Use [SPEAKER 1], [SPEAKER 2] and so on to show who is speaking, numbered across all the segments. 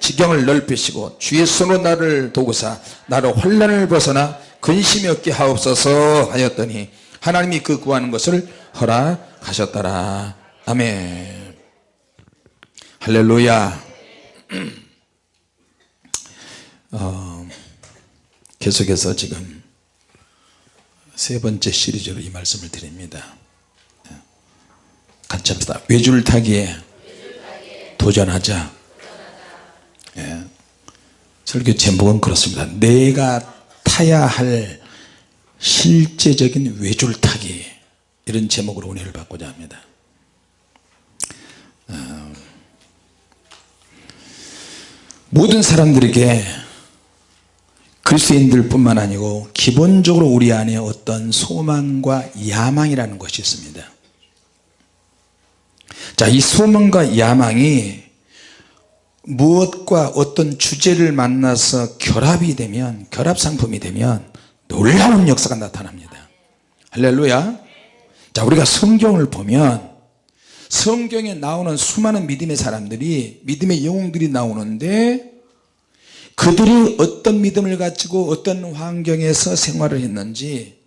[SPEAKER 1] 지경을 넓히시고 주의 손으로 나를 도구사 나를 환란을 벗어나 근심이 없게 하옵소서 하였더니 하나님이 그 구하는 것을 허락하셨더라. 아멘. 할렐루야. 어, 계속해서 지금 세 번째 시리즈로 이 말씀을 드립니다. 같이 합시다. 외줄 타기에 도전하자 예. 설교 제목은 그렇습니다. 내가 타야 할 실제적인 외줄타기. 이런 제목으로 은혜를 받고자 합니다. 어, 모든 사람들에게 그리스도인들 뿐만 아니고 기본적으로 우리 안에 어떤 소망과 야망이라는 것이 있습니다. 자이 소망과 야망이 무엇과 어떤 주제를 만나서 결합이 되면 결합 상품이 되면 놀라운 역사가 나타납니다. 할렐루야. 자 우리가 성경을 보면 성경에 나오는 수많은 믿음의 사람들이 믿음의 영웅들이 나오는데 그들이 어떤 믿음을 가지고 어떤 환경에서 생활을 했는지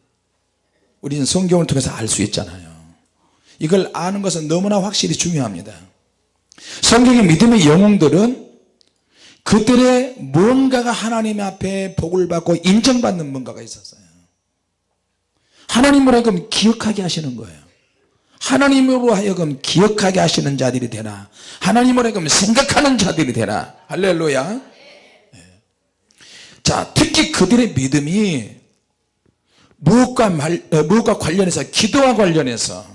[SPEAKER 1] 우리는 성경을 통해서 알 수 있잖아요. 이걸 아는 것은 너무나 확실히 중요합니다 성경의 믿음의 영웅들은 그들의 뭔가가 하나님 앞에 복을 받고 인정받는 뭔가가 있었어요. 하나님으로 하여금 기억하게 하시는 거예요. 하나님으로 하여금 기억하게 하시는 자들이 되나 하나님으로 하여금 생각하는 자들이 되나 할렐루야. 네. 자 특히 그들의 믿음이 무엇과, 말, 어, 무엇과 관련해서 기도와 관련해서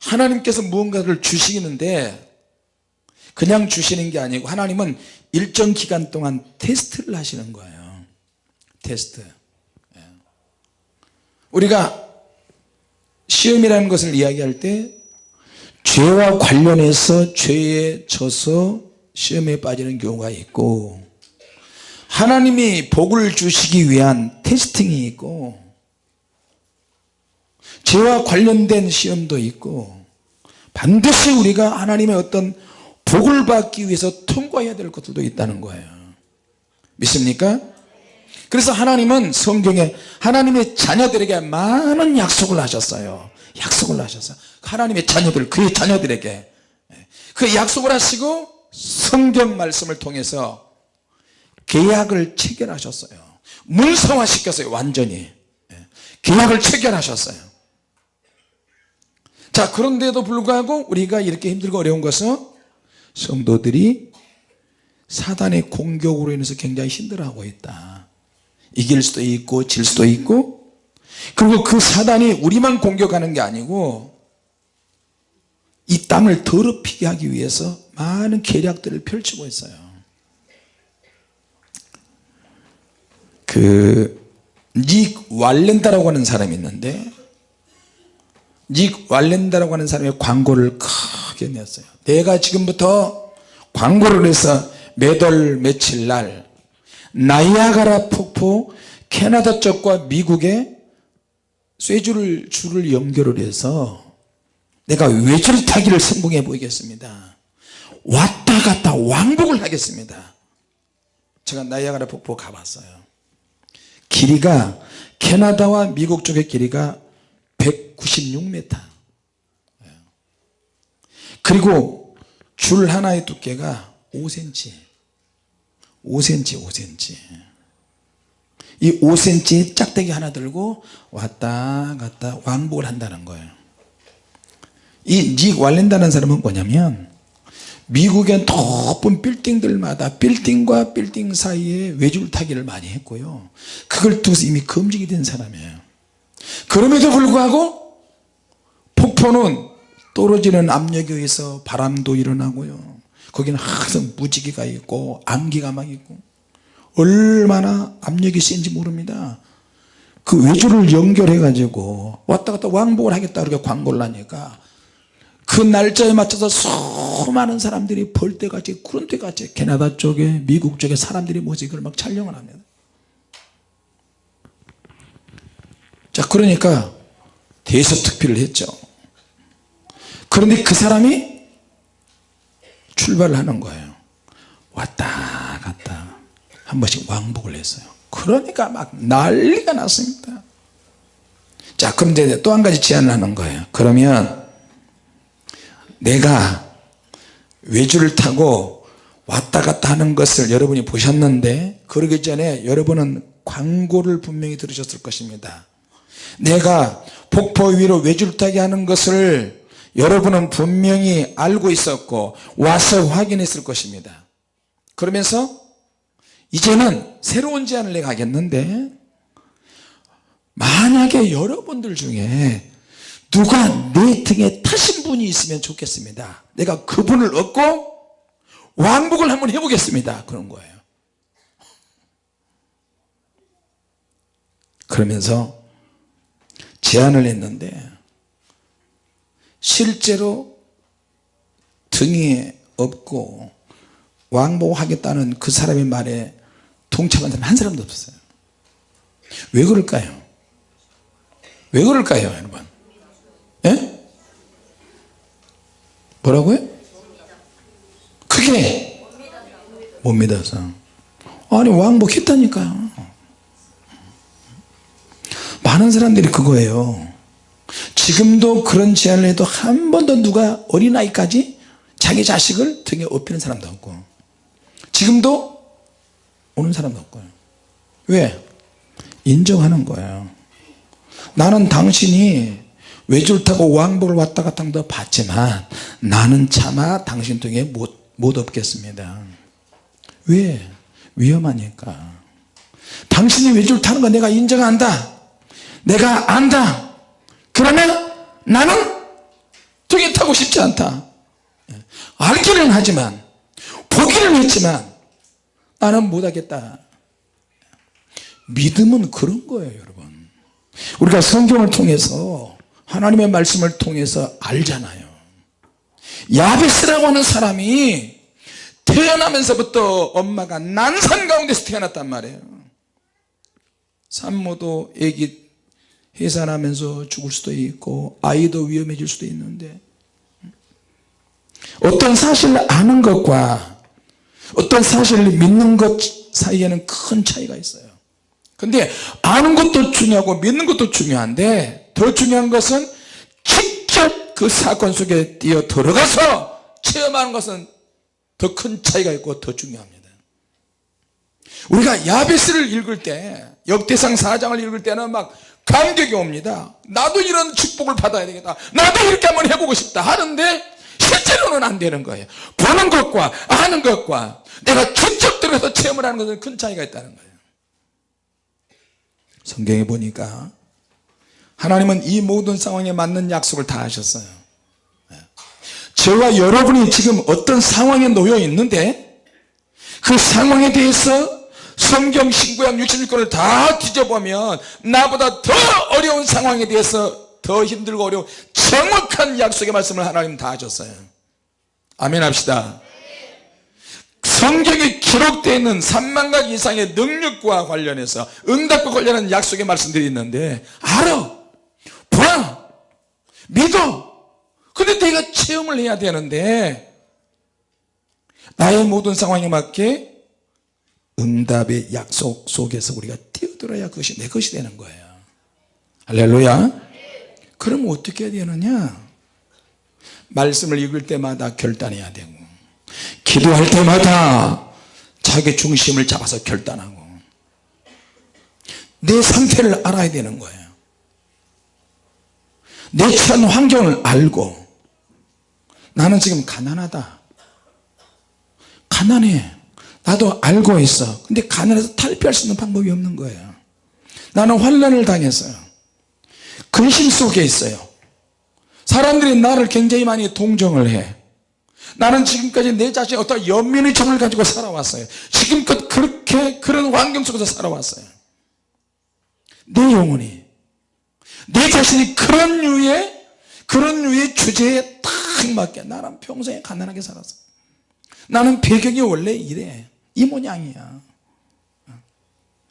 [SPEAKER 1] 하나님께서 무언가를 주시는데 그냥 주시는 게 아니고 하나님은 일정 기간 동안 테스트를 하시는 거예요 테스트 예. 우리가 시험이라는 것을 이야기할 때 죄와 관련해서 죄에 져서 시험에 빠지는 경우가 있고 하나님이 복을 주시기 위한 테스팅이 있고 죄와 관련된 시험도 있고 반드시 우리가 하나님의 어떤 복을 받기 위해서 통과해야 될 것들도 있다는 거예요. 믿습니까? 그래서 하나님은 성경에 하나님의 자녀들에게 많은 약속을 하셨어요. 약속을 하셨어요. 하나님의 자녀들 그의 자녀들에게. 그 약속을 하시고 성경 말씀을 통해서 계약을 체결하셨어요. 문서화 시켰어요 완전히. 계약을 체결하셨어요 자 그런데도 불구하고 우리가 이렇게 힘들고 어려운 것은 성도들이 사단의 공격으로 인해서 굉장히 힘들어하고 있다. 이길 수도 있고 질 수도 있고 그리고 그 사단이 우리만 공격하는 게 아니고 이 땅을 더럽히게 하기 위해서 많은 계략들을 펼치고 있어요. 그 닉 왈렌다라고 하는 사람이 있는데 닉 왈렌다라고 하는 사람의 광고를 크게 냈어요. 내가 지금부터 광고를 해서 매달 며칠 날 나이아가라 폭포 캐나다 쪽과 미국의 쇠줄을 줄을 연결을 해서 내가 외줄 타기를 성공해 보이겠습니다. 왔다 갔다 왕복을 하겠습니다. 제가 나이아가라 폭포 가봤어요. 길이가 캐나다와 미국 쪽의 길이가 196m 그리고 줄 하나의 두께가 5cm 5cm 5cm 이 5cm 짝대기 하나 들고 왔다 갔다 왕복을 한다는 거예요. 이 닉 왈렌다는 사람은 뭐냐면 미국의 높은 빌딩들마다 빌딩과 빌딩 사이에 외줄 타기를 많이 했고요. 그걸 통해서 이미 검증이 된 사람이에요 그럼에도 불구하고 폭포는 떨어지는 압력에 의해서 바람도 일어나고요. 거기는 항상 무지개가 있고 안개가 막 있고 얼마나 압력이 센지 모릅니다. 그 외주를 연결해 가지고 왔다 갔다 왕복을 하겠다 그렇게 광고를 하니까 그 날짜에 맞춰서 수많은 사람들이 벌떼같이 구름떼같이 캐나다 쪽에 미국 쪽에 사람들이 모여서 이걸 막 촬영을 합니다 자 그러니까 대서특필을 했죠. 그런데 그 사람이 출발을 하는 거예요. 왔다 갔다 한 번씩 왕복을 했어요. 그러니까 막 난리가 났습니다. 자 그럼 이제 또 한 가지 제안을 하는 거예요. 그러면 내가 외주를 타고 왔다 갔다 하는 것을 여러분이 보셨는데 그러기 전에 여러분은 광고를 분명히 들으셨을 것입니다 내가 폭포 위로 타게 하는 것을 여러분은 분명히 알고 있었고 와서 확인했을 것입니다. 그러면서 이제는 새로운 제안을 내가 하겠는데 만약에 여러분들 중에 누가 내 등에 타신 분이 있으면 좋겠습니다. 내가 그분을 얻고 왕복을 한번 해보겠습니다. 그런 거예요. 그러면서 제안을 했는데 실제로 등에 업고 왕복하겠다는 그 사람의 말에 동참한 사람 한 사람도 없었어요. 왜 그럴까요? 왜 그럴까요 여러분? 예? 뭐라고요? 크게 못 믿어서. 아니 왕복했다니까요 많은 사람들이 그거예요. 지금도 그런 제안을 해도 한 번도 누가 어린아이까지 자기 자식을 등에 업히는 사람도 없고 지금도 오는 사람도 없고요 왜? 인정하는 거예요. 나는 당신이 외줄 타고 왕복을 왔다 갔다 한거 봤지만 나는 차마 당신 등에 못, 못 업겠습니다. 왜? 위험하니까. 당신이 외줄 타는 거 내가 인정한다 내가 안다. 그러면 나는 등에 타고 싶지 않다. 알기는 하지만 보기는 했지만 나는 못하겠다. 믿음은 그런 거예요 여러분. 우리가 성경을 통해서 하나님의 말씀을 통해서 알잖아요. 야베스라고 하는 사람이 태어나면서부터 엄마가 난산 가운데서 태어났단 말이에요. 산모도 애기 해산하면서 죽을 수도 있고 아이도 위험해질 수도 있는데 어떤 사실을 아는 것과 어떤 사실을 믿는 것 사이에는 큰 차이가 있어요. 근데 아는 것도 중요하고 믿는 것도 중요한데 더 중요한 것은 직접 그 사건 속에 뛰어 들어가서 체험하는 것은 더 큰 차이가 있고 더 중요합니다. 우리가 야베스를 읽을 때 역대상 4장을 읽을 때는 막 감격이 옵니다. 나도 이런 축복을 받아야 되겠다. 나도 이렇게 한번 해보고 싶다 하는데 실제로는 안 되는 거예요. 보는 것과 아는 것과 내가 직접 들어서 체험을 하는 것은 큰 차이가 있다는 거예요. 성경에 보니까 하나님은 이 모든 상황에 맞는 약속을 다 하셨어요. 저와 여러분이 지금 어떤 상황에 놓여 있는데 그 상황에 대해서 성경 신구약 66권을 다 뒤져보면 나보다 더 어려운 상황에 대해서 더 힘들고 어려운 정확한 약속의 말씀을 하나님 다 하셨어요. 아멘 합시다. 성경에 기록되어 있는 3만 가지 이상의 능력과 관련해서 응답과 관련한 약속의 말씀들이 있는데 알아 봐 믿어. 근데 내가 체험을 해야 되는데 나의 모든 상황에 맞게 응답의 약속 속에서 우리가 뛰어들어야 그것이 내 것이 되는 거예요. 할렐루야. 그럼 어떻게 해야 되느냐? 말씀을 읽을 때마다 결단해야 되고 기도할 때마다 자기 중심을 잡아서 결단하고 내 상태를 알아야 되는 거예요. 내 처한 환경을 알고 나는 지금 가난하다. 가난해 나도 알고 있어. 근데 가난해서 탈피할 수 있는 방법이 없는 거예요. 나는 환란을 당했어요. 근심 속에 있어요. 사람들이 나를 굉장히 많이 동정을 해. 나는 지금까지 내 자신의 어떤 연민의 정을 가지고 살아왔어요. 지금껏 그렇게 그런 환경 속에서 살아왔어요. 내 영혼이 내 자신이 그런 류의 그런 류의 주제에 딱 맞게 나는 평소에 가난하게 살았어 나는 배경이 원래 이래 이 모양이야.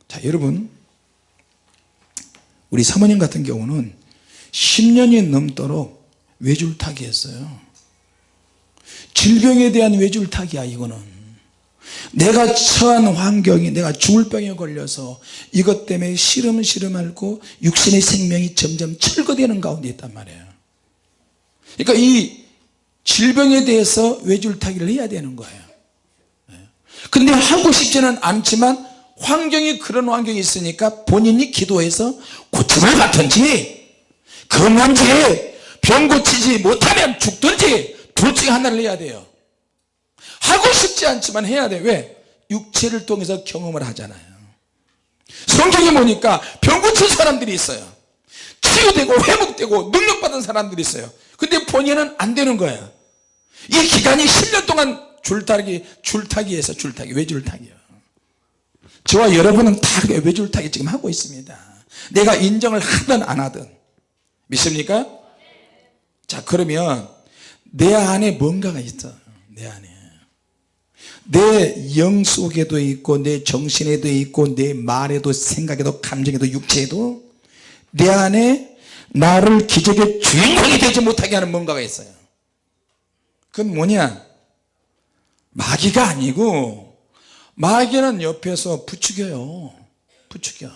[SPEAKER 1] 자 여러분 우리 사모님 같은 경우는 10년이 넘도록 외줄 타기 했어요. 질병에 대한 외줄타기야 이거는. 내가 처한 환경이 내가 죽을 병에 걸려서 이것 때문에 시름 시름 앓고 육신의 생명이 점점 철거되는 가운데 있단 말이에요. 그러니까 이 질병에 대해서 외줄타기를 해야 되는 거예요 근데 하고 싶지는 않지만 환경이 그런 환경이 있으니까 본인이 기도해서 고침을 받든지 건강지. 병 고치지 못하면 죽든지 둘 중에 하나를 해야 돼요. 하고 싶지 않지만 해야 돼. 왜? 육체를 통해서 경험을 하잖아요. 성경에 보니까 병 고친 사람들이 있어요. 치유되고 회복되고 능력받은 사람들이 있어요. 근데 본인은 안 되는 거예요. 이 기간이 10년 동안 줄타기 줄타기에서 줄타기 왜 줄타기요. 저와 여러분은 다 왜 줄타기 지금 하고 있습니다. 내가 인정을 하든 안 하든. 믿습니까? 자 그러면 내 안에 뭔가가 있어. 내 안에. 내 영 속에도 있고 내 정신에도 있고 내 말에도 생각에도 감정에도 육체에도 내 안에 나를 기적의 주인공이 되지 못하게 하는 뭔가가 있어요. 그건 뭐냐 마귀가 아니고 마귀는 옆에서 부추겨요. 부추겨.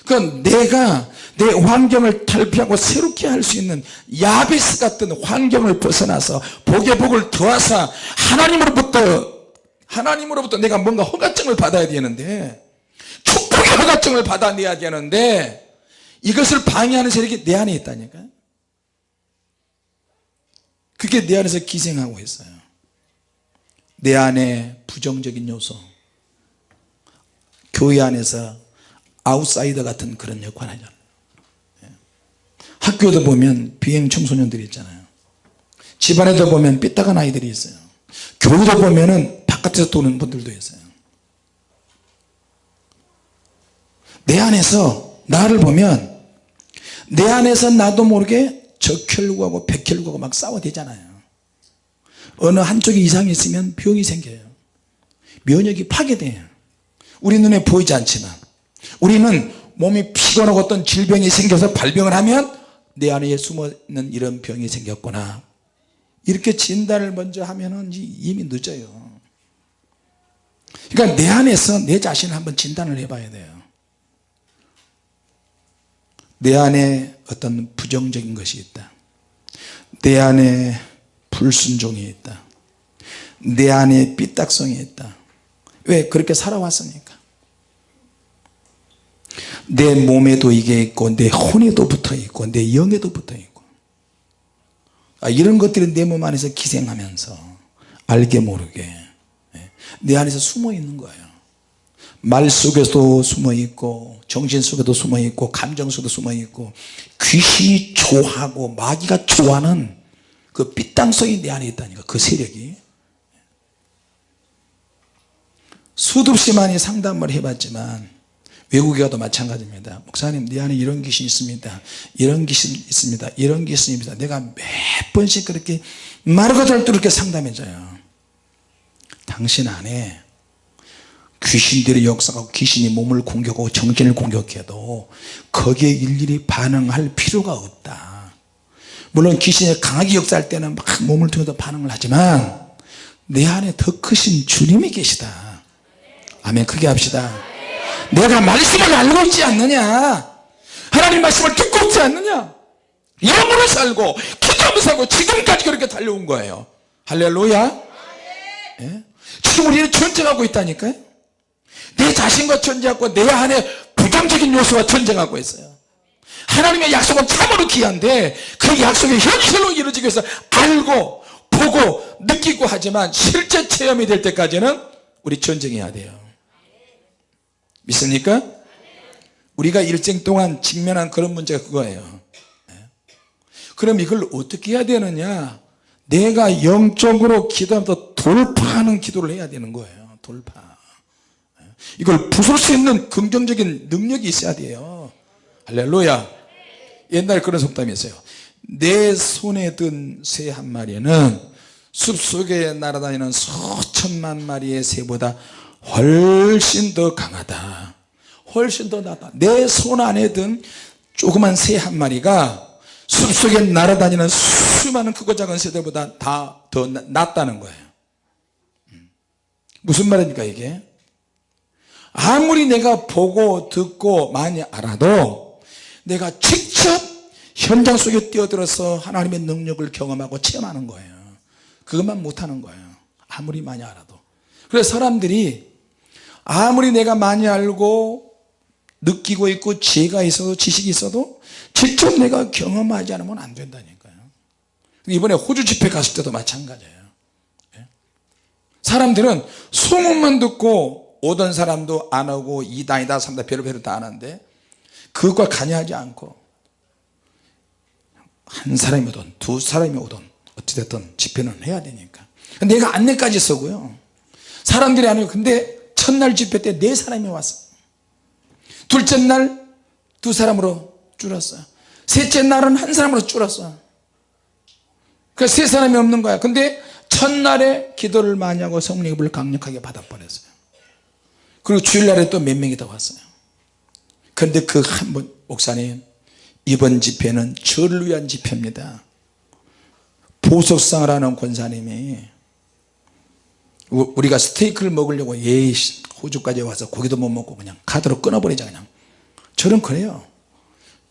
[SPEAKER 1] 그건 내가 내 환경을 탈피하고 새롭게 할 수 있는 야베스 같은 환경을 벗어나서 복의 복을 더하사 하나님으로부터 하나님으로부터 내가 뭔가 허가증을 받아야 되는데 축복의 허가증을 받아내야 되는데 이것을 방해하는 세력이 내 안에 있다니까 그게 내 안에서 기생하고 있어요 내 안에 부정적인 요소 교회 안에서 아웃사이더 같은 그런 역할을 하잖아요. 예. 학교도 보면 비행 청소년들이 있잖아요. 집안에도 보면 삐딱한 아이들이 있어요. 교회도 보면 은 바깥에서 도는 분들도 있어요. 내 안에서 나를 보면 내 안에서 나도 모르게 적혈구하고 백혈구하고 막 싸워대잖아요 어느 한쪽에 이상이 있으면 병이 생겨요. 면역이 파괴돼요. 우리 눈에 보이지 않지만 우리는 몸이 피곤하고 어떤 질병이 생겨서 발병을 하면 내 안에 숨어있는 이런 병이 생겼구나. 이렇게 진단을 먼저 하면 이미 늦어요. 그러니까 내 안에서 내 자신을 한번 진단을 해봐야 돼요. 내 안에 어떤 부정적인 것이 있다. 내 안에 불순종이 있다. 내 안에 삐딱성이 있다. 왜 그렇게 살아왔으니까? 내 몸에도 이게 있고 내 혼에도 붙어 있고 내 영에도 붙어 있고. 아, 이런 것들이 내 몸 안에서 기생하면서 알게 모르게 예, 내 안에서 숨어 있는 거예요. 말 속에도 숨어 있고 정신 속에도 숨어 있고 감정 속에도 숨어 있고 귀신이 좋아하고 마귀가 좋아하는 그 삐땅성이 내 안에 있다니까 그 세력이. 수도 없이 많이 상담을 해봤지만 외국에 가도 마찬가지입니다. 목사님 내 안에 이런 귀신이 있습니다. 이런 귀신이 있습니다. 이런 귀신이 있습니다. 내가 몇 번씩 그렇게 말고도 그렇게 상담해줘요. 당신 안에 귀신들의 역사가 귀신이 몸을 공격하고 정신을 공격해도 거기에 일일이 반응할 필요가 없다 물론 귀신이 강하게 역사할 때는 막 몸을 통해서 반응을 하지만 내 안에 더 크신 주님이 계시다. 아멘. 크게 합시다. 내가 말씀을 알고 있지 않느냐? 하나님 말씀을 듣고 있지 않느냐? 영으로 살고 기도하며 살고 지금까지 그렇게 달려온 거예요. 할렐루야. 예? 지금 우리는 전쟁하고 있다니까요. 내 자신과 전쟁하고 내 안에 부정적인 요소와 전쟁하고 있어요 하나님의 약속은 참으로 귀한데 그 약속이 현실로 이루어지기 위해서 알고 보고 느끼고 하지만 실제 체험이 될 때까지는 우리 전쟁해야 돼요 믿습니까? 우리가 일생 동안 직면한 그런 문제가 그거예요 네. 그럼 이걸 어떻게 해야 되느냐 내가 영적으로 기도하면서 돌파하는 기도를 해야 되는 거예요 돌파 네. 이걸 부술 수 있는 긍정적인 능력이 있어야 돼요 할렐루야 옛날 그런 속담이 있어요. 내 손에 든 새 한 마리는 숲속에 날아다니는 수천만 마리의 새보다 훨씬 더 강하다. 훨씬 더 낫다. 내 손 안에 든 조그만 새 한 마리가 숲속에 날아다니는 수많은 크고 작은 세대보다 다 더 낫다는 거예요. 음. 무슨 말입니까 이게? 아무리 내가 보고 듣고 많이 알아도 내가 직접 현장 속에 뛰어들어서 하나님의 능력을 경험하고 체험하는 거예요. 그것만 못하는 거예요. 아무리 많이 알아도. 그래서 사람들이 아무리 내가 많이 알고 느끼고 있고 지혜가 있어도 지식이 있어도 직접 내가 경험하지 않으면 안 된다니까요. 이번에 호주 집회 갔을 때도 마찬가지예요. 예? 사람들은 소문만 듣고 오던 사람도 안 오고 이단이다 삼다 별의별을 다 아는데 그것과 관여하지 않고 한 사람이 오든 두 사람이 오든 어찌됐든 집회는 해야 되니까. 내가 안내까지 서고요. 사람들이 안 오고 근데 첫날 집회 때 네 사람이 왔어 둘째 날 두 사람으로 줄었어요. 셋째 날은 한 사람으로 줄었어 그러니까 세 사람이 없는 거야. 근데 첫날에 기도를 많이 하고 성령을 강력하게 받아버렸어요. 그리고 주일날에 또 몇 명이 더 왔어요 그런데 그한분 목사님 이번 집회는 저를 위한 집회입니다. 보석상을 하는 권사님이 우리가 스테이크를 먹으려고 예 호주까지 와서 고기도 못 먹고 그냥 카드로 끊어버리자 그냥. 저는 그래요.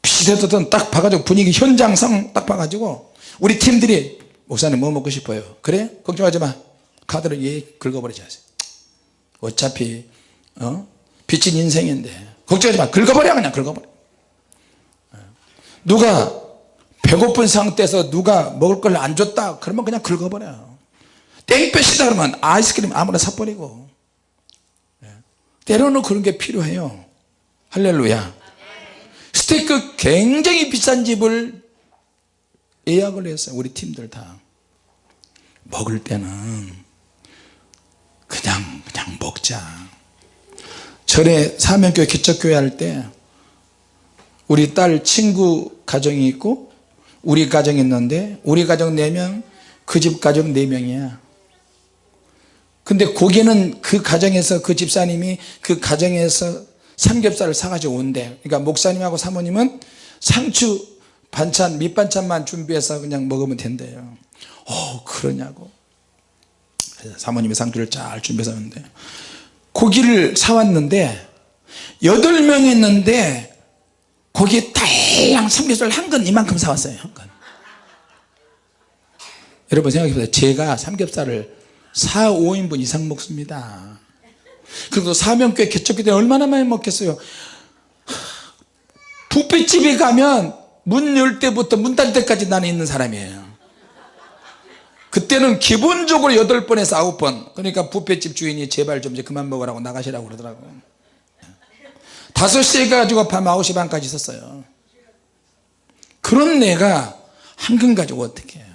[SPEAKER 1] 비슷했던 딱 봐가지고 분위기 현장상 딱 봐가지고 우리 팀들이 목사님 뭐 먹고 싶어요? 그래? 걱정하지 마. 카드를 예 긁어버리자. 어차피 어? 빚진 인생인데 걱정하지 마. 긁어버려 그냥 긁어버려. 누가 배고픈 상태에서 누가 먹을 걸 안 줬다 그러면 그냥 긁어버려. 땡볕이다 그러면 아이스크림 아무나 사버리고. 예. 때로는 그런 게 필요해요. 할렐루야. 스테이크 굉장히 비싼 집을 예약을 했어요 우리 팀들 다 먹을 때는 그냥 그냥 먹자 전에 사명교회 기적교회 할 때 우리 딸 친구 가정이 있고 우리 가정이 있는데 우리 가정 4명 그 집 가정 4명이야. 근데 고기는 그 가정에서 그 집사님이 그 가정에서 삼겹살을 사가지고 온대. 그러니까 목사님하고 사모님은 상추 반찬 밑반찬만 준비해서 그냥 먹으면 된대요. 어 그러냐고. 사모님이 상추를 잘 준비해서 하는데 고기를 사왔는데 여덟 명이 있는데 고기 달랑 삼겹살 한건 이만큼 사왔어요 한건. 여러분 생각해보세요. 제가 삼겹살을 4, 5인분 이상 먹습니다. 그리고 사명교회 개척기 때 얼마나 많이 먹겠어요? 뷔페집에 가면 문 열 때부터 문 닫을 때까지 나는 있는 사람이에요 그때는 기본적으로 8번에서 9번. 그러니까 뷔페집 주인이 제발 좀 이제 그만 먹으라고 나가시라고 그러더라고요 5시에 가지고 밤 9시 반까지 있었어요. 그런 내가 한근 가지고 어떻게 해요?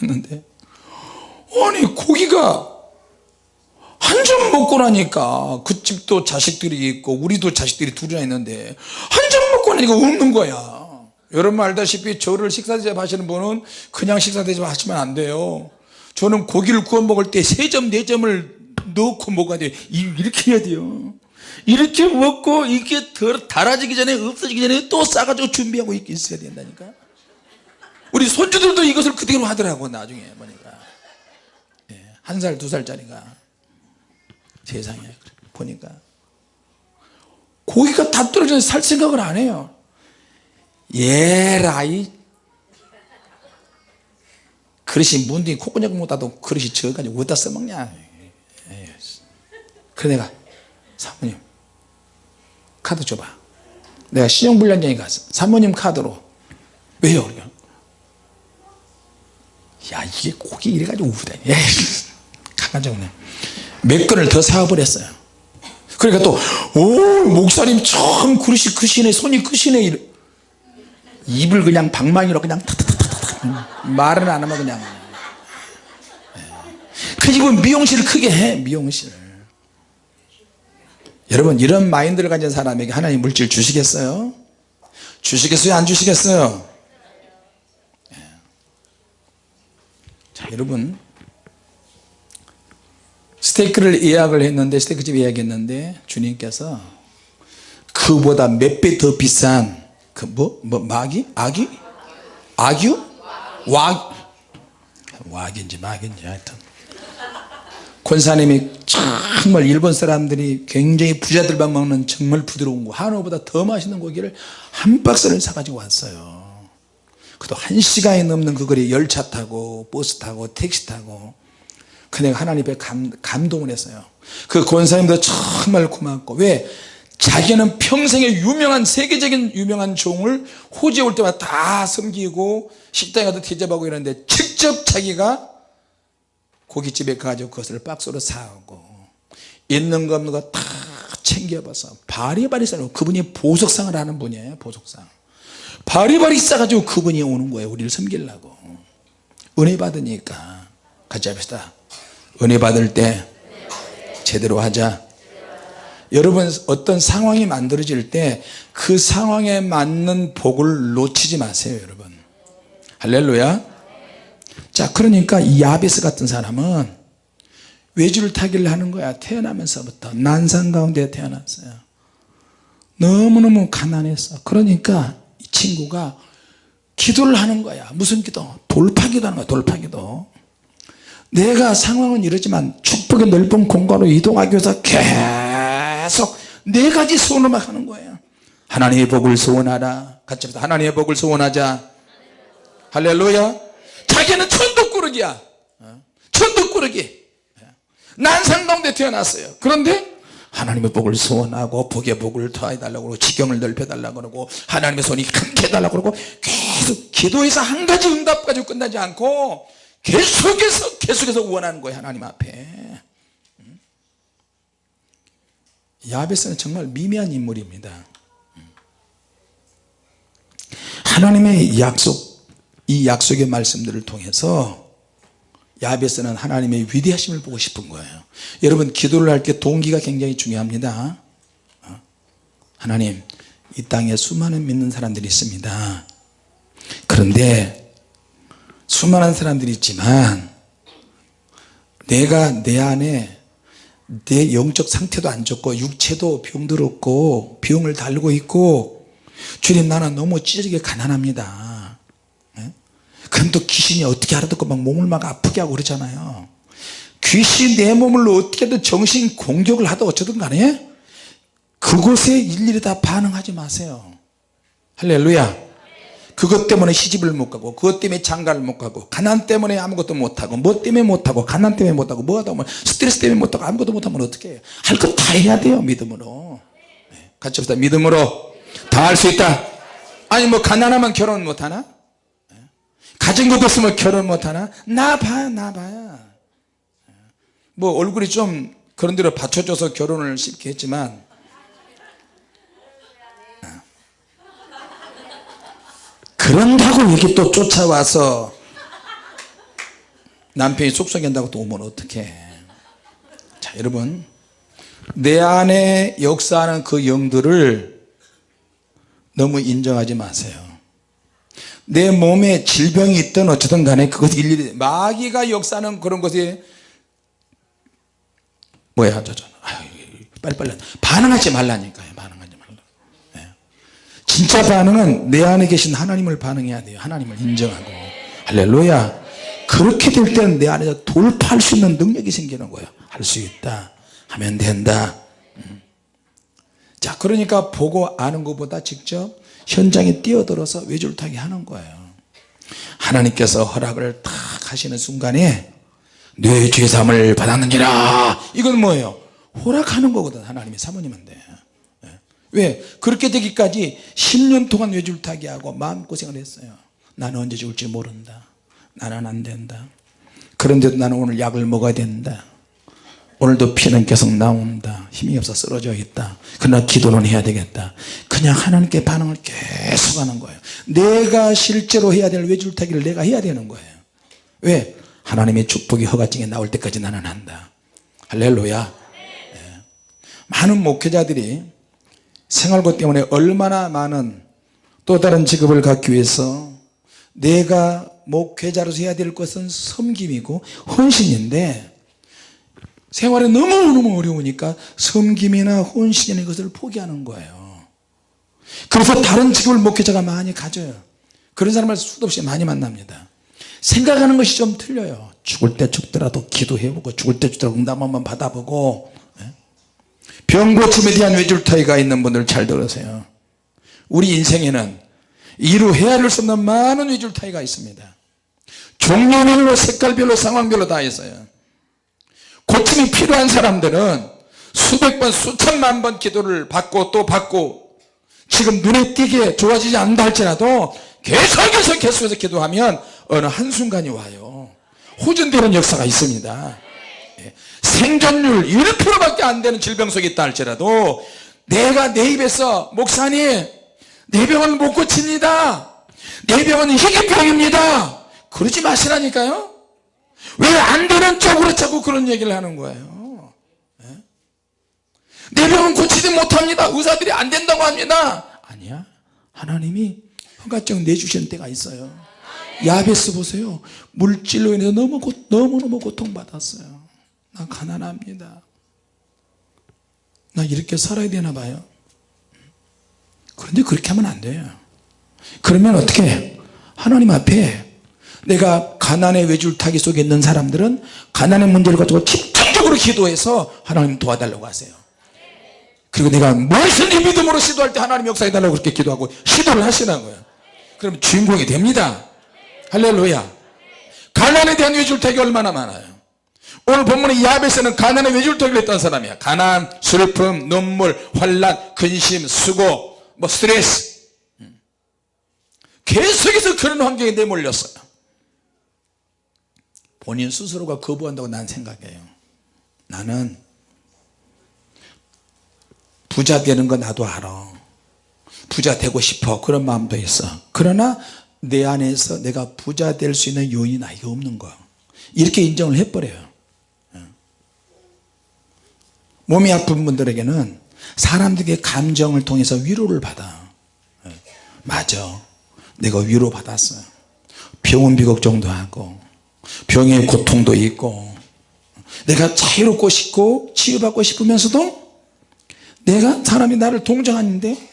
[SPEAKER 1] 했는데 아니 고기가 한 점 먹고 나니까 그 집도 자식들이 있고 우리도 자식들이 둘이나 있는데 한 점 먹고 나니까 웃는 거야 여러분 알다시피 저를 식사 대접 하시는 분은 그냥 식사 대접 하시면 안 돼요. 저는 고기를 구워 먹을 때 세 점 네 점을 넣고 먹어야 돼요? 이렇게 해야 돼요. 이렇게 먹고 이게 덜 달아지기 전에 없어지기 전에 또 싸가지고 준비하고 있어야 된다니까. 우리 손주들도 이것을 그대로 하더라고 나중에 보니까. 한살 두 살짜리가. 세상에 보니까. 고기가 다 떨어져서 살 생각을 안 해요 예라이? 그릇이 문둥이 콧구멍 못하도 그릇이 저가지고 어디다 써먹냐? 그래 내가 사모님 카드 줘봐. 내가 신용불량자니까 사모님 카드로 왜요? 야 이게 고기 이래가지고 우다니 가가지고 몇 건을 더 사와버렸어요. 그러니까 또 오 목사님 참 그릇이 크시네 손이 크시네 입을 그냥 방망이로 그냥 탁탁탁탁 말은 안 하면 그냥. 그 집은 미용실을 크게 해 미용실. 여러분 이런 마인드를 가진 사람에게 하나님 물질 주시겠어요? 주시겠어요? 안 주시겠어요? 자 여러분. 스테이크를 예약을 했는데 스테이크집 예약했는데 주님께서 그보다 몇 배 더 비싼 그 뭐 뭐 마기 아기 악유? 와 왁인지 막인지 하여튼. 권사님이 정말 일본 사람들이 굉장히 부자들만 먹는 정말 부드러운 거 한우보다 더 맛있는 고기를 한 박스를 사가지고 왔어요. 그도 한 시간이 넘는 그 거리 열차 타고 버스 타고 택시 타고. 근데 하나님 앞에 감, 감동을 했어요. 그 권사님도 정말 고맙고. 왜 자기는 평생에 유명한 세계적인 유명한 종을 호주에 올 때마다 다 섬기고 식당에 가도 대접하고 이러는데 직접 자기가 고깃집에 가가지고 그것을 박스로 사오고 있는 거 없는 거 다 챙겨봐서 바리바리 싸고 그분이 보석상을 하는 분이에요 보석상. 바리바리 싸가지고 그분이 오는 거예요 우리를 섬기려고. 은혜 받으니까. 같이 합시다. 은혜 받을 때 제대로 하자 여러분 어떤 상황이 만들어질 때 그 상황에 맞는 복을 놓치지 마세요 여러분. 할렐루야. 자 그러니까 이 야베스 같은 사람은 외주를 타기를 하는 거야. 태어나면서부터. 난상 가운데 태어났어요. 너무너무 가난했어 그러니까 이 친구가 기도를 하는 거야. 무슨 기도? 돌파기도 하는 거야 돌파기도. 내가 상황은 이러지만 축복의 넓은 공간으로 이동하기 위해서 계속 네 가지 소원을 하는 거예요. 하나님의 복을 소원하라. 같이 합시다. 하나님의 복을 소원하자. 할렐루야. 자기는 천덕꾸러기야. 어? 천덕꾸러기. 난상 가운데 태어났어요. 그런데 하나님의 복을 소원하고 복의 복을 더해달라고 그러고 지경을 넓혀달라고 그러고 하나님의 손이 함께 해달라고 그러고 계속 기도해서 한 가지 응답 가지고 끝나지 않고 계속해서 계속해서 원하는 거예요 하나님 앞에 야베스는 정말 미미한 인물입니다. 하나님의 약속 이 약속의 말씀들을 통해서 야베스는 하나님의 위대하심을 보고 싶은 거예요. 여러분 기도를 할 때 동기가 굉장히 중요합니다. 어? 하나님 이 땅에 수많은 믿는 사람들이 있습니다. 그런데 수많은 사람들이 있지만 내가 내 안에 내 영적 상태도 안 좋고 육체도 병들었고 병을 달고 있고 주님 나는 너무 찌르게 가난합니다. 예? 그럼 또 귀신이 어떻게 알아듣고 막 몸을 막 아프게 하고 그러잖아요. 귀신 내 몸을 어떻게든 정신 공격을 하든 어쩌든 간에 그곳에 일일이 다 반응하지 마세요. 할렐루야 그것 때문에 시집을 못 가고 그것 때문에 장가를 못 가고 가난 때문에 아무것도 못하고 뭐 때문에 못하고 가난 때문에 못하고 뭐 하다 보면 스트레스 때문에 못하고 아무것도 못하면 어떻게 해요? 할거다 해야 돼요 믿음으로. 네, 같이 합시다. 믿음으로. 다 할 수 있다. 아니 뭐 가난하면 결혼 못하나? 네. 가진 것도 없으면 결혼 못하나? 나 봐야 나 봐야 네. 뭐 얼굴이 좀 그런 대로 받쳐줘서 결혼을 쉽게 했지만 그런다고 여기 또 쫓아와서 남편이 속썩인다고 또 오면 어떡해. 자 여러분. 내 안에 역사하는 그 영들을 너무 인정하지 마세요. 내 몸에 질병이 있든 어쨌든 간에 그것 일일이 마귀가 역사하는 그런 것이 뭐야 저저 빨리빨리 반응하지 말라니까요. 진짜 반응은 내 안에 계신 하나님을 반응해야 돼요. 하나님을 인정하고. 할렐루야. 그렇게 될 때는 내 안에서 돌파할 수 있는 능력이 생기는 거예요. 할 수 있다. 하면 된다. 음. 자 그러니까 보고 아는 것보다 직접 현장에 뛰어들어서 외줄타기 하는 거예요. 하나님께서 허락을 탁 하시는 순간에 뇌 죄삼을 받았느니라. 이건 뭐예요? 허락하는 거거든 하나님의 사모님인데 예. 왜? 그렇게 되기까지 10년 동안 외줄타기 하고 마음고생을 했어요. 나는 언제 죽을지 모른다. 나는 안 된다. 그런데도 나는 오늘 약을 먹어야 된다. 오늘도 피는 계속 나온다. 힘이 없어 쓰러져 있다. 그러나 기도는 해야 되겠다. 그냥 하나님께 반응을 계속 하는 거예요. 내가 실제로 해야 될 외줄타기를 내가 해야 되는 거예요. 왜? 하나님의 축복이 허가증에 나올 때까지 나는 한다. 할렐루야. 네. 많은 목회자들이 생활고 때문에 얼마나 많은 또 다른 직업을 갖기 위해서 내가 목회자로서 해야 될 것은 섬김이고 헌신인데 생활이 너무너무 어려우니까 섬김이나 헌신이나 것을 포기하는 거예요. 그래서 다른 직업을 목회자가 많이 가져요. 그런 사람을 수도 없이 많이 만납니다. 생각하는 것이 좀 틀려요. 죽을 때 죽더라도 기도해보고 죽을 때 죽더라도 응답 한번 받아보고 예? 병 고침에 대한 외줄타기가 있는 분들 잘 들으세요. 우리 인생에는 이루 헤아릴 수 없는 많은 외줄타기가 있습니다. 종류별로 색깔별로 상황별로 다 있어요. 고침이 필요한 사람들은 수백 번 수천만 번 기도를 받고 또 받고 지금 눈에 띄게 좋아지지 않는다 할지라도 계속해서 계속해서 기도하면 어느 한순간이 와요. 호전되는 역사가 있습니다. 예. 생존율 1%밖에 안 되는 질병 속에 있다 할지라도 내가 내 입에서 목사님 내 병은 못 고칩니다. 내 병은 희귀병입니다. 그러지 마시라니까요. 왜 안 되는 쪽으로 자꾸 그런 얘기를 하는 거예요? 예? 내 병은 고치지 못합니다. 의사들이 안 된다고 합니다. 아니야. 하나님이 허가증 내주시는 때가 있어요. 야베스 보세요. 물질로 인해서 너무 고, 너무너무 고통받았어요 나 가난합니다. 나 이렇게 살아야 되나 봐요. 그런데 그렇게 하면 안 돼요. 그러면 어떻게? 하나님 앞에 내가 가난의 외줄타기 속에 있는 사람들은 가난의 문제를 가지고 집중적으로 기도해서 하나님 도와달라고 하세요. 그리고 내가 무엇을 이 믿음으로 시도할 때 하나님 역사해달라고 그렇게 기도하고 시도를 하시라고요. 그럼 주인공이 됩니다. 할렐루야. 가난에 대한 외줄타기 얼마나 많아요 오늘 본문의 야베스는 가난의 외줄타기를 했던 사람이야. 가난, 슬픔, 눈물, 환란, 근심, 수고 뭐 스트레스. 음. 계속해서 그런 환경에 내몰렸어요. 본인 스스로가 거부한다고 난 생각해요. 나는 부자 되는 거 나도 알아. 부자 되고 싶어. 그런 마음도 있어. 그러나 내 안에서 내가 부자 될 수 있는 요인이 나에게 없는 거 이렇게 인정을 해버려요 예. 몸이 아픈 분들에게는 사람들의 감정을 통해서 위로를 받아. 예. 맞아. 내가 위로 받았어요. 병원 비걱정도 하고 병의 고통도 있고 내가 자유롭고 싶고 치유받고 싶으면서도 내가 사람이 나를 동정하는데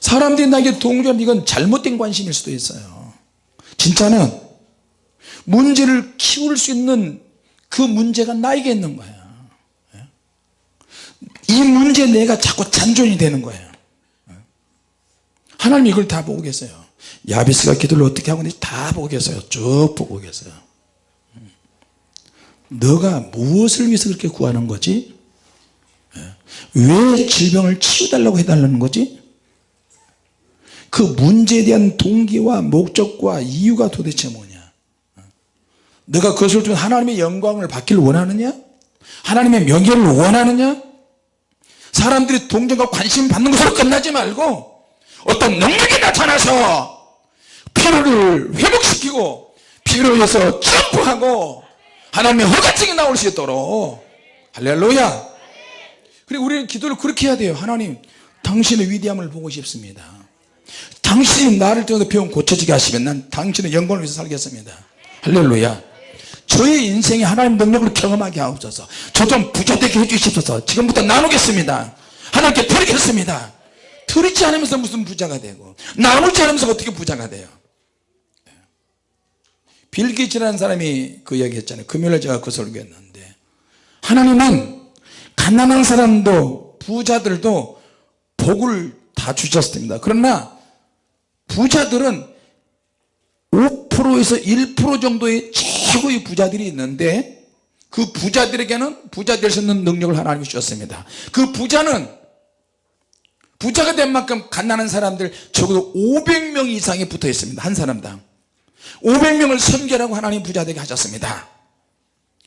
[SPEAKER 1] 사람들이 나에게 동조하면 이건 잘못된 관심일 수도 있어요. 진짜는 문제를 키울 수 있는 그 문제가 나에게 있는 거야 이 문제에 내가 자꾸 잔존이 되는 거예요. 하나님 이걸 다 보고 계세요. 야비스가 기도를 어떻게 하고 있는지 다 보고 계세요. 쭉 보고 계세요. 너가 무엇을 위해서 그렇게 구하는 거지? 왜 질병을 치유달라고 해달라는 거지? 그 문제에 대한 동기와 목적과 이유가 도대체 뭐냐? 너가 그것을 통해 하나님의 영광을 받기를 원하느냐? 하나님의 명예를 원하느냐 사람들이 동정과 관심 받는 것으로 끝나지 말고 어떤 능력이 나타나서 피로를 회복시키고 피로에서 점프하고 하나님의 허가증이 나올 수 있도록. 할렐루야. 그리고 우리는 기도를 그렇게 해야 돼요. 하나님 당신의 위대함을 보고 싶습니다. 당신이 나를 통해서 병 고쳐지게 하시면 난 당신의 영광을 위해서 살겠습니다. 할렐루야 저의 인생에 하나님 능력을 경험하게 하옵소서. 저 좀 부자되게 해주십소서. 지금부터 나누겠습니다. 하나님께 드리겠습니다. 드리지 않으면서 무슨 부자가 되고 나누지 않으면서 어떻게 부자가 돼요? 빌기치라는 사람이 그 이야기 했잖아요. 금요일에 제가 그 설교했는데. 하나님은 가난한 사람도 부자들도 복을 다 주셨습니다. 그러나 부자들은 5%에서 1% 정도의 최고의 부자들이 있는데 그 부자들에게는 부자 될 수 있는 능력을 하나님이 주셨습니다. 그 부자는 부자가 된 만큼 갓나는 사람들 적어도 500명 이상이 붙어 있습니다. 한 사람당. 500명을 섬겨라고 하나님 부자 되게 하셨습니다.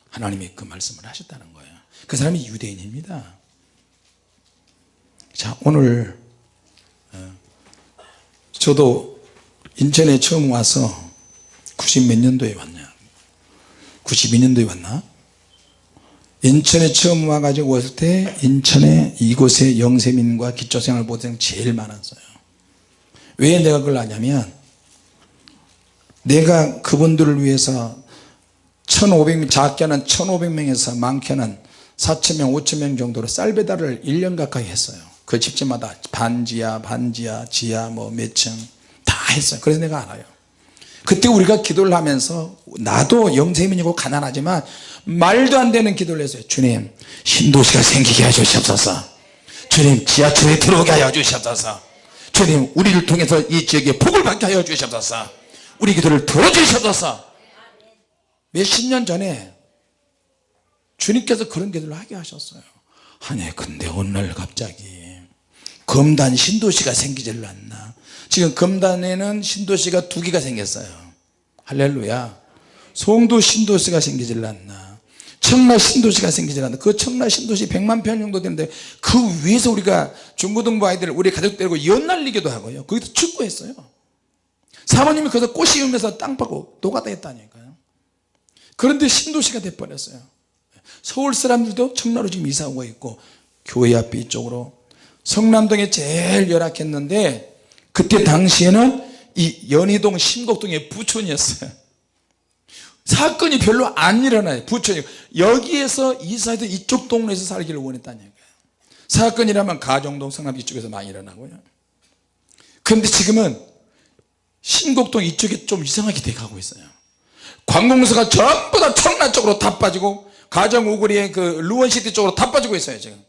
[SPEAKER 1] 하나님이 그 말씀을 하셨다는 거예요. 그 사람이 유대인입니다. 자 오늘 저도 인천에 처음 와서 90 몇 년도에 왔냐 92년도에 왔나? 인천에 처음 와가지고 왔을 때 인천에 이곳에 영세민과 기초생활 보생 제일 많았어요. 왜 내가 그걸 아냐면 내가 그분들을 위해서 1500명 작게는 1500명에서 많게는 4천명 5천명 정도로 쌀 배달을 1년 가까이 했어요. 그 집집마다 반지하 반지하 지하 뭐 몇 층 다 했어요. 그래서 내가 알아요 그때 우리가 기도를 하면서 나도 영세민이고 가난하지만 말도 안 되는 기도를 했어요. 주님 신도시가 생기게 해주시옵소서. 주님 지하철에 들어오게 하여 주시옵소서. 주님 우리를 통해서 이 지역에 복을 받게 하여 주시옵소서. 우리 기도를 들어주시옵소서. 몇십 년 전에 주님께서 그런 기도를 하게 하셨어요. 아니 근데 날 갑자기 검단 신도시가 생기질 않나 지금 검단에는 신도시가 두 개가 생겼어요. 할렐루야. 송도 신도시가 생기질 않나. 청라 신도시가 생기질 않나. 그 청라 신도시 100만 평 정도 되는데 그 위에서 우리가 중고등부 아이들 우리 가족 데리고 연날리기도 하고요. 거기서 축구했어요. 사모님이 거기서 꽃 심으면서 땅 파고 노가다 했다니까요. 그런데 신도시가 돼버렸어요. 서울 사람들도 청라로 지금 이사 오고 있고 교회 앞에 이쪽으로. 성남동에 제일 열악했는데 그때 당시에는 이 연희동 신곡동의 부촌이었어요. 사건이 별로 안 일어나요 부촌이. 여기에서 이사해도 이쪽 동네에서 살기를 원했다는 거예요. 사건이라면 가정동 성남 이쪽에서 많이 일어나고요. 그런데 지금은 신곡동 이쪽에 좀 이상하게 돼가고 있어요. 관공서가 전부 다 청라 쪽으로 다 빠지고 가정 오거리의 그 루원시티 쪽으로 다 빠지고 있어요 지금.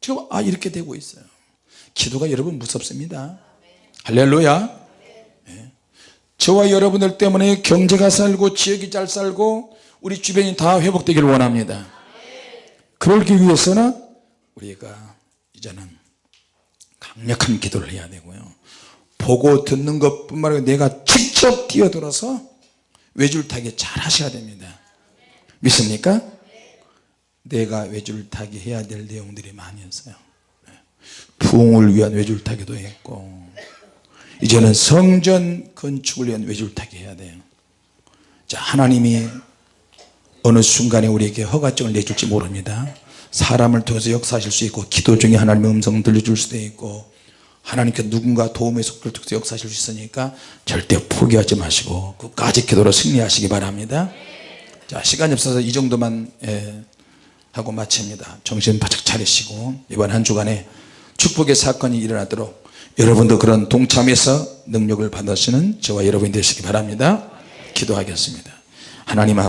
[SPEAKER 1] 지금 아 이렇게 되고 있어요. 기도가 여러분 무섭습니다 할렐루야. 예. 저와 여러분들 때문에 경제가 살고 지역이 잘 살고 우리 주변이 다 회복되기를 원합니다. 그러기 위해서는 우리가 이제는 강력한 기도를 해야 되고요. 보고 듣는 것뿐만 아니라 내가 직접 뛰어들어서 외줄타기 잘 하셔야 됩니다. 믿습니까? 내가 외줄타기 해야 될 내용들이 많이 있어요. 부흥을 위한 외줄타기도 했고 이제는 성전 건축을 위한 외줄타기 해야 돼요. 자 하나님이 어느 순간에 우리에게 허가증을 내줄지 모릅니다. 사람을 통해서 역사하실 수 있고 기도 중에 하나님의 음성 들려줄 수도 있고 하나님께 누군가 도움의 속도를 통해서 역사하실 수 있으니까 절대 포기하지 마시고 끝까지 기도로 승리하시기 바랍니다. 자 시간이 없어서 이 정도만 예, 하고 마칩니다. 정신 바짝 차리시고 이번 한 주간에 축복의 사건이 일어나도록 여러분도 그런 동참해서 능력을 받으시는 저와 여러분이 되시기 바랍니다. 기도하겠습니다. 하나님